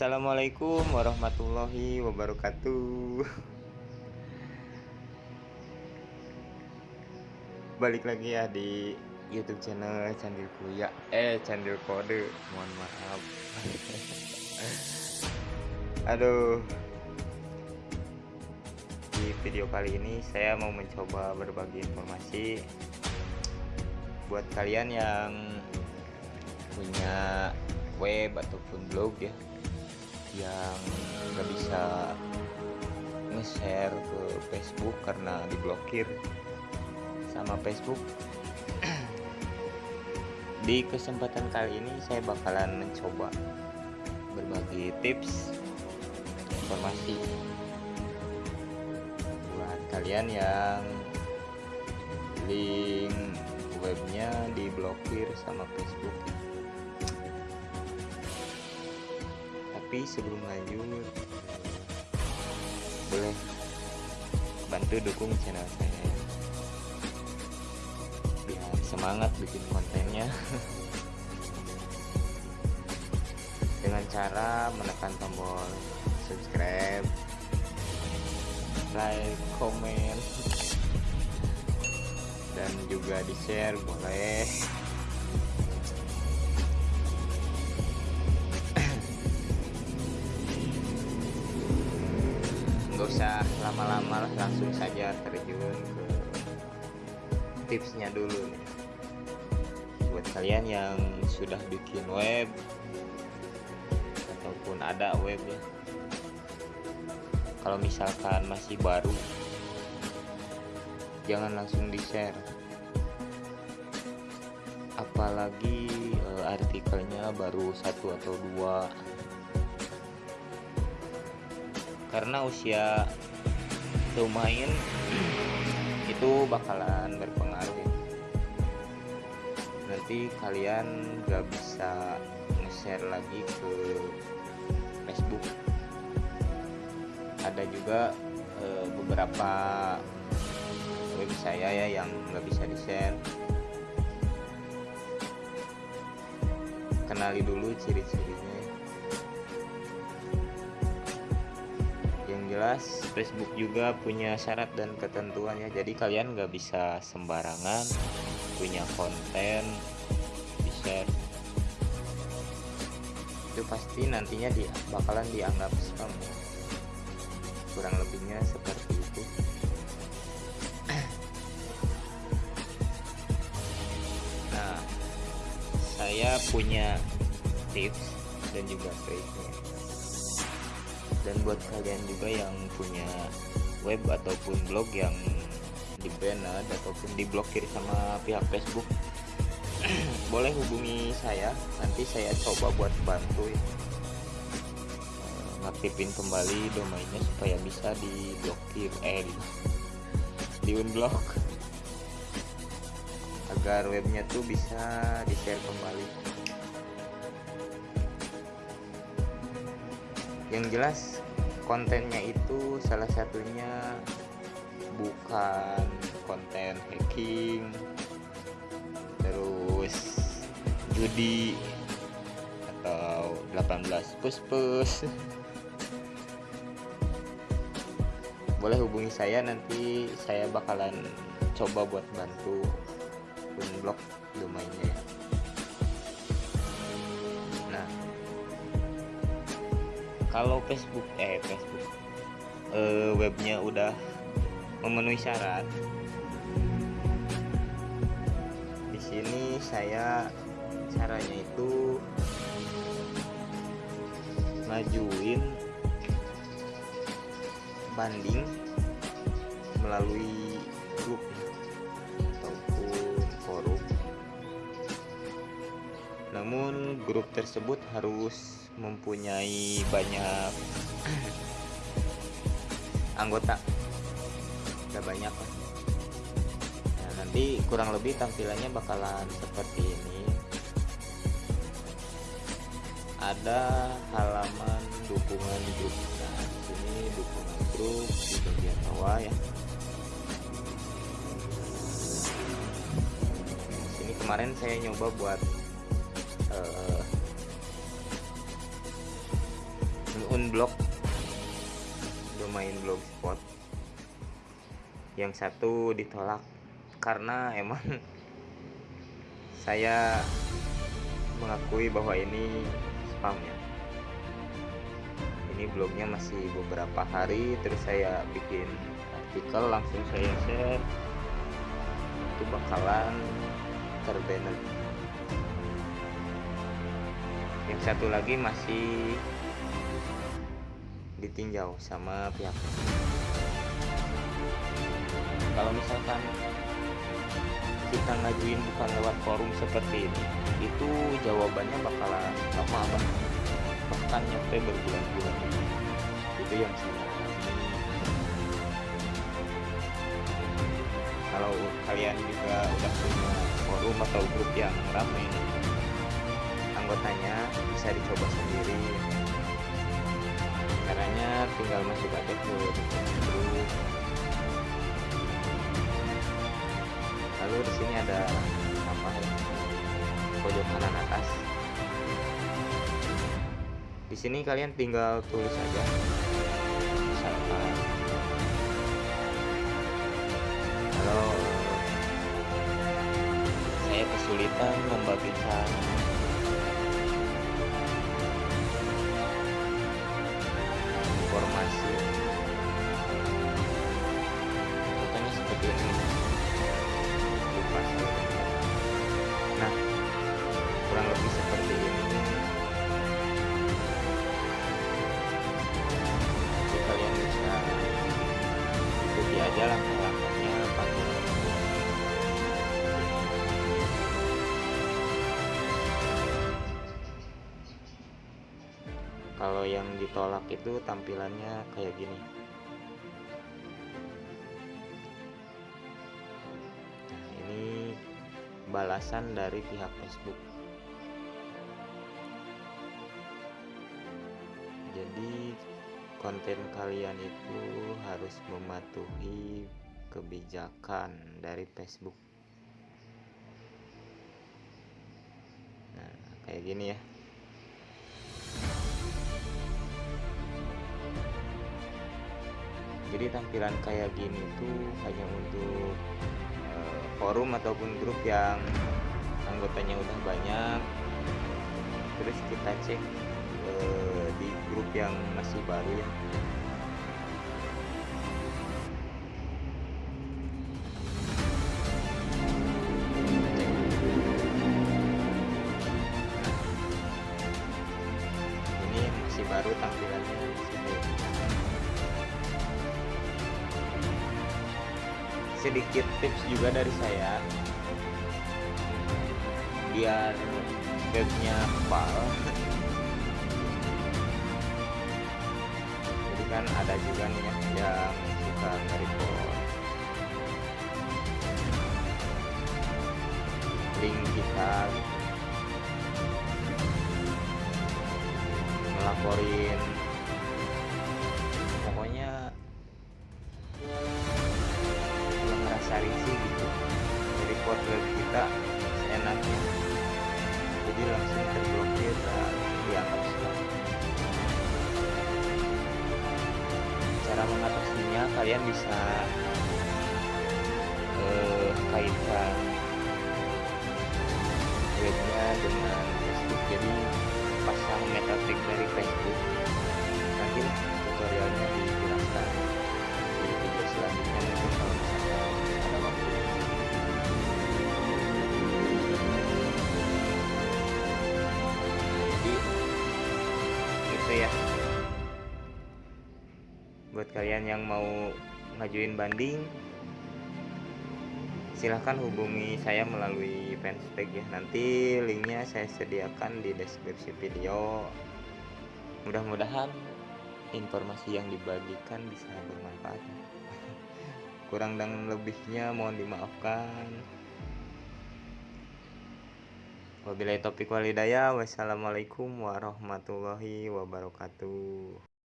Assalamualaikum warahmatullahi wabarakatuh. Balik lagi ya di YouTube channel Candil Kuya. Eh Candil Kode. Mohon maaf. Aduh. Di video kali ini saya mau mencoba berbagi informasi Buat kalian yang punya web ataupun blog ya yang nggak bisa nge-share ke Facebook karena diblokir sama Facebook. Di kesempatan kali ini saya bakalan mencoba berbagi tips informasi buat kalian yang link webnya diblokir sama Facebook tapi sebelum lanjut. Boleh bantu dukung channel saya. Biar semangat bikin kontennya. Dengan cara menekan tombol subscribe like komen dan juga di share boleh lama-lama langsung saja terjun ke tipsnya dulu nih. Buat kalian yang sudah bikin web ataupun ada web ya. Kalau misalkan masih baru jangan langsung di share apalagi e, artikelnya baru satu atau dua. Karena usia lumayan. Itu bakalan berpengaruh. Nanti kalian gak bisa nge-share lagi ke Facebook. Ada juga e, beberapa web saya ya yang nggak bisa di-share. Kenali dulu ciri-cirinya jelas Facebook juga punya syarat dan ketentuannya. Jadi kalian nggak bisa sembarangan punya konten di share. Itu pasti nantinya di, bakalan dianggap spam. Kurang lebihnya seperti itu. Nah saya punya tips dan juga triknya dan buat kalian juga yang punya web ataupun blog yang di banned ataupun diblokir sama pihak Facebook boleh hubungi saya. Nanti saya coba buat bantu ya. ngaktifin kembali domainnya supaya bisa diblokir eh di, di unblock. Agar webnya tuh bisa di share kembali. Yang jelas kontennya itu salah satunya bukan konten hacking terus judi atau 18 plus plus boleh hubungi saya nanti saya bakalan coba buat bantu unblock domainnya nah kalau Facebook eh Facebook. Eh, webnya udah memenuhi syarat. Di sini saya caranya itu ngajuin banding melalui namun grup tersebut harus mempunyai banyak anggota. Udah banyak lah nah, nanti kurang lebih tampilannya bakalan seperti ini. Ada halaman dukungan grup. Nah sini dukungan grup di bagian bawah ya. Kemarin saya nyoba buat uh, unblock. Domain blogspot yang satu ditolak karena emang saya mengakui bahwa ini spam ya. Ini blognya masih beberapa hari terus saya bikin artikel langsung saya share. Itu bakalan terbanner yang satu lagi masih ditinjau sama pihak. Kalau misalkan kita ngajuin bukan lewat forum seperti ini itu jawabannya bakalan lama banget bahkan nyampe berbulan-bulan. Itu yang saya kalau kalian juga udah punya forum atau grup yang ramai anggotanya bisa dicoba sendiri. Caranya tinggal masuk aja ke grup lalu di sini ada apa? Pojok kanan atas. Di sini kalian tinggal tulis aja. Misalkan kalau saya kesulitan membagikan kurang lebih seperti ini jadi kalian bisa ikuti aja langkah-langkahnya panduan kalau yang ditolak itu tampilannya kayak gini. Nah ini balasan dari pihak Facebook konten kalian itu harus mematuhi kebijakan dari Facebook. Nah kayak gini ya. Jadi tampilan kayak gini tuh hanya untuk uh, forum ataupun grup yang anggotanya udah banyak. Terus kita cek uh, di grup yang masih baru ya. Ini masih baru tampilannya sini. Sedikit tips juga dari saya. Biar webnya kepal kan ada juga nih ya yang suka nge-report link kita. Melaporin bisa eh, kaitkan webnya dengan Facebook. Jadi pasang meta tag dari Facebook. Nanti tutorialnya dijelaskan. Di video selanjutnya mungkin kalau misalkan ada waktu. Jadi itu ya. Buat kalian yang mau ngajuin banding. Silahkan hubungi saya melalui fanspage ya. Nanti linknya saya sediakan di deskripsi video. Mudah-mudahan informasi yang dibagikan bisa bermanfaat. Kurang dan lebihnya mohon dimaafkan. Wabillahi taufiq walhidayah wassalamualaikum warahmatullahi wabarakatuh